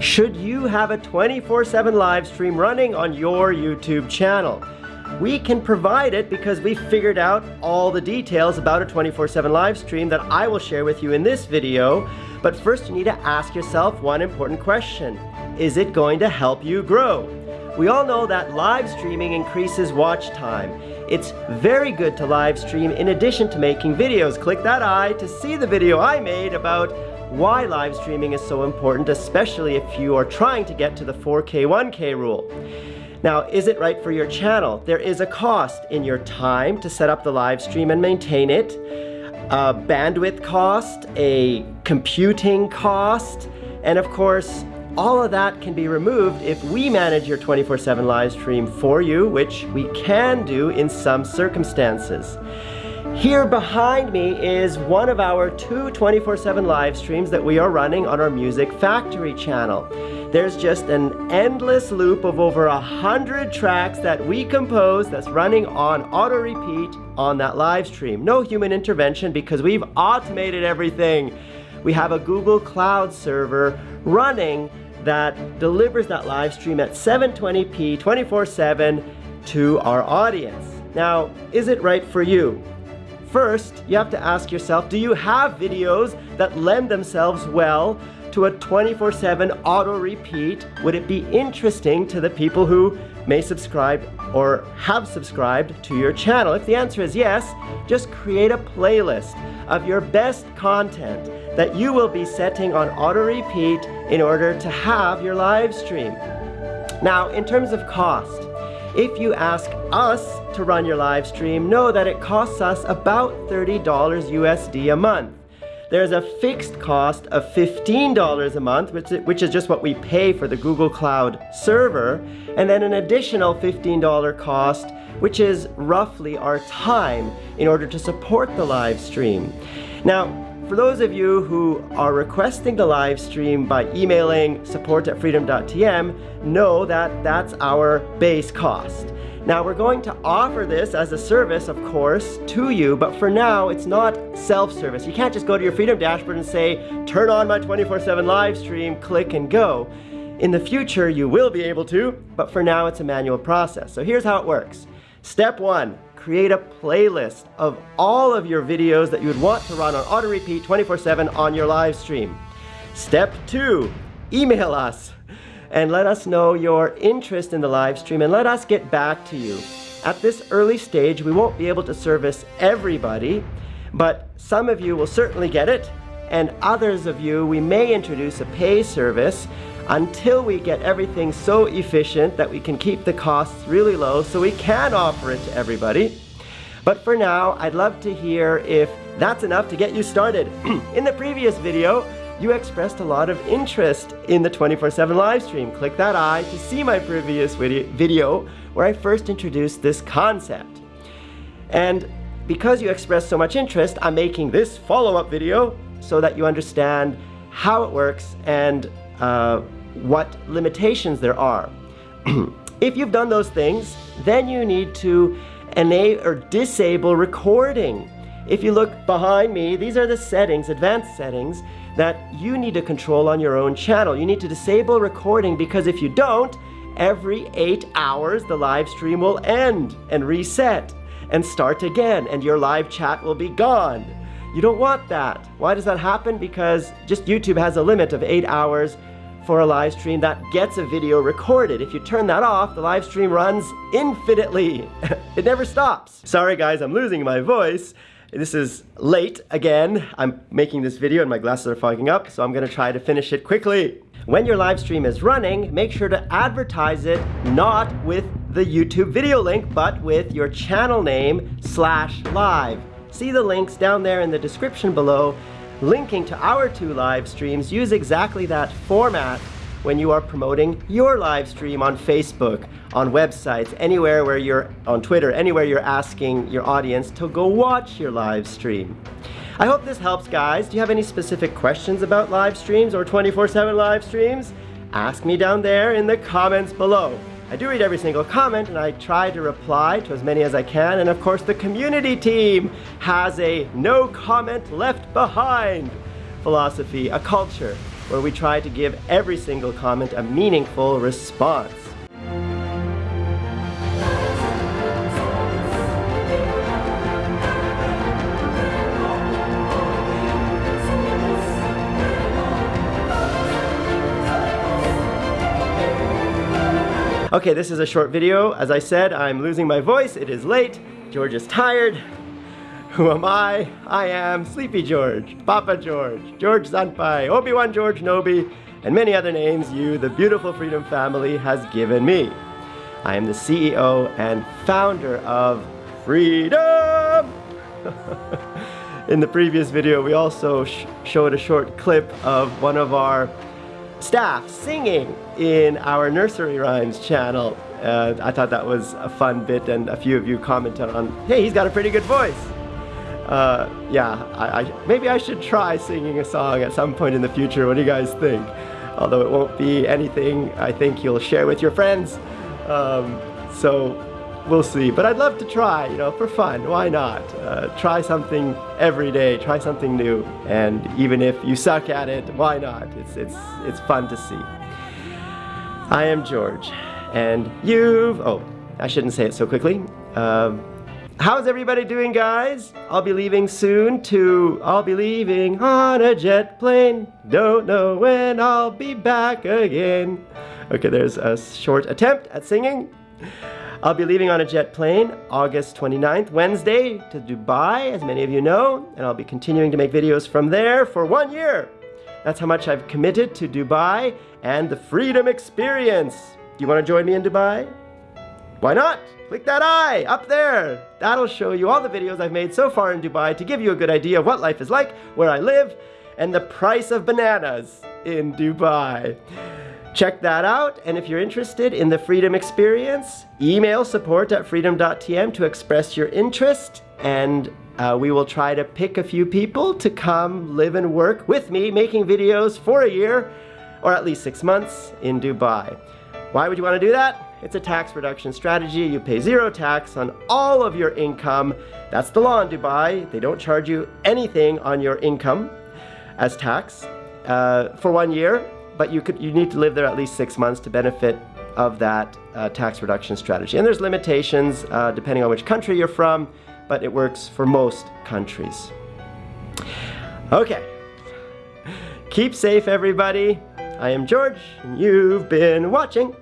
Should you have a 24-7 live stream running on your YouTube channel? We can provide it because we figured out all the details about a 24-7 live stream that I will share with you in this video. But first you need to ask yourself one important question. Is it going to help you grow? We all know that live streaming increases watch time. It's very good to live stream in addition to making videos. Click that eye to see the video I made about why live streaming is so important, especially if you are trying to get to the 4K 1K rule. Now, is it right for your channel? There is a cost in your time to set up the live stream and maintain it, a bandwidth cost, a computing cost, and of course, all of that can be removed if we manage your 24-7 live stream for you, which we can do in some circumstances. Here behind me is one of our two 24-7 live streams that we are running on our Music Factory channel. There's just an endless loop of over a hundred tracks that we compose that's running on auto repeat on that live stream. No human intervention because we've automated everything. We have a Google Cloud server running that delivers that live stream at 720p 24-7 to our audience. Now, is it right for you? First, you have to ask yourself, do you have videos that lend themselves well to a 24-7 auto repeat? Would it be interesting to the people who may subscribe or have subscribed to your channel? If the answer is yes, just create a playlist of your best content that you will be setting on auto repeat in order to have your live stream. Now, in terms of cost, if you ask us to run your live stream, know that it costs us about $30 USD a month. There's a fixed cost of $15 a month, which is, just what we pay for the Google Cloud server, and then an additional $15 cost, which is roughly our time in order to support the live stream. Now, for those of you who are requesting the live stream by emailing support at freedom.tm, know that that's our base cost. Now we're going to offer this as a service, of course, to you, but for now it's not self-service. You can't just go to your Freedom dashboard and say, turn on my 24-7 live stream, click and go. In the future, you will be able to, but for now it's a manual process. So here's how it works. Step one, create a playlist of all of your videos that you would want to run on auto repeat 24-7 on your live stream. Step two, email us and let us know your interest in the live stream and let us get back to you. At this early stage, we won't be able to service everybody, but some of you will certainly get it, and others of you, we may introduce a pay service until we get everything so efficient that we can keep the costs really low so we can offer it to everybody. But for now, I'd love to hear if that's enough to get you started. in the previous video, you expressed a lot of interest in the 24-7 live stream. Click that eye to see my previous video where I first introduced this concept. And because you expressed so much interest, I'm making this follow-up video so that you understand how it works and uh, what limitations there are. if you've done those things, then you need to enable or disable recording. If you look behind me, these are the settings, advanced settings, that you need to control on your own channel. You need to disable recording because if you don't, every eight hours the live stream will end and reset and start again and your live chat will be gone. You don't want that. Why does that happen? Because just YouTube has a limit of eight hours for a live stream that gets a video recorded. If you turn that off, the live stream runs infinitely. it never stops. Sorry guys, I'm losing my voice. This is late again. I'm making this video and my glasses are fogging up, so I'm gonna try to finish it quickly. When your live stream is running, make sure to advertise it not with the YouTube video link, but with your channel name slash live. See the links down there in the description below. Linking to our two live streams, use exactly that format when you are promoting your live stream on Facebook, on websites, anywhere where you're on Twitter, anywhere you're asking your audience to go watch your live stream. I hope this helps guys. Do you have any specific questions about live streams or 24-7 live streams? Ask me down there in the comments below. I do read every single comment and I try to reply to as many as I can and of course the community team has a no comment left behind philosophy, a culture where we try to give every single comment a meaningful response. Okay, this is a short video. As I said, I'm losing my voice. It is late. George is tired. Who am I? I am Sleepy George, Papa George, George Zanpai, Obi-Wan George Nobi, and many other names you, the beautiful Freedom family, has given me. I am the CEO and founder of Freedom! In the previous video, we also sh showed a short clip of one of our staff singing in our nursery rhymes channel. Uh, I thought that was a fun bit and a few of you commented on, hey, he's got a pretty good voice. Uh, yeah, I, I, maybe I should try singing a song at some point in the future. What do you guys think? Although it won't be anything I think you'll share with your friends. Um, so we'll see. But I'd love to try, you know, for fun. Why not? Uh, try something every day. Try something new. And even if you suck at it, why not? It's it's it's fun to see. I am George, and you've. Oh, I shouldn't say it so quickly. Um, how's everybody doing, guys? I'll be leaving soon to. I'll be leaving on a jet plane. Don't know when I'll be back again. Okay, there's a short attempt at singing. I'll be leaving on a jet plane August 29th, Wednesday, to Dubai, as many of you know, and I'll be continuing to make videos from there for one year. That's how much I've committed to Dubai and the Freedom Experience. Do you want to join me in Dubai? Why not? Click that eye up there. That'll show you all the videos I've made so far in Dubai to give you a good idea of what life is like, where I live, and the price of bananas in Dubai. Check that out, and if you're interested in the Freedom Experience, email support at freedom.tm to express your interest, and uh, we will try to pick a few people to come live and work with me making videos for a year, or at least six months, in Dubai. Why would you want to do that? It's a tax reduction strategy. You pay zero tax on all of your income. That's the law in Dubai. They don't charge you anything on your income as tax uh, for one year but you could you need to live there at least six months to benefit of that uh, tax reduction strategy. And there's limitations uh, depending on which country you're from, but it works for most countries. Okay. Keep safe, everybody. I am George, and you've been watching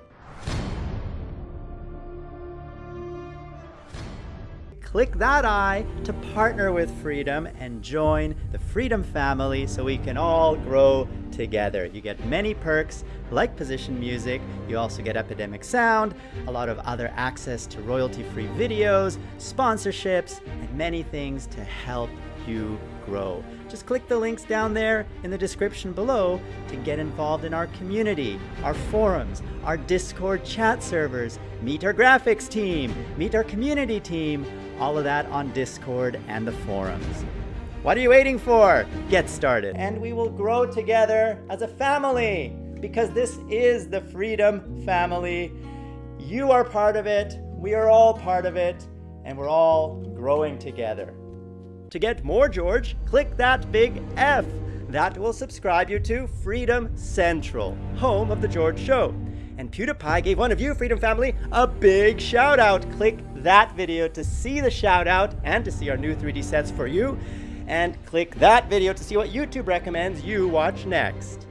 click that eye to partner with Freedom and join the Freedom family so we can all grow together. You get many perks like position music, you also get Epidemic Sound, a lot of other access to royalty-free videos, sponsorships, and many things to help you grow. Just click the links down there in the description below to get involved in our community, our forums, our Discord chat servers, meet our graphics team, meet our community team, all of that on Discord and the forums. What are you waiting for? Get started. And we will grow together as a family because this is the Freedom Family. You are part of it, we are all part of it, and we're all growing together. To get more George, click that big F. That will subscribe you to Freedom Central, home of The George Show. And PewDiePie gave one of you, Freedom Family, a big shout out. Click that video to see the shout out and to see our new 3D sets for you. And click that video to see what YouTube recommends you watch next.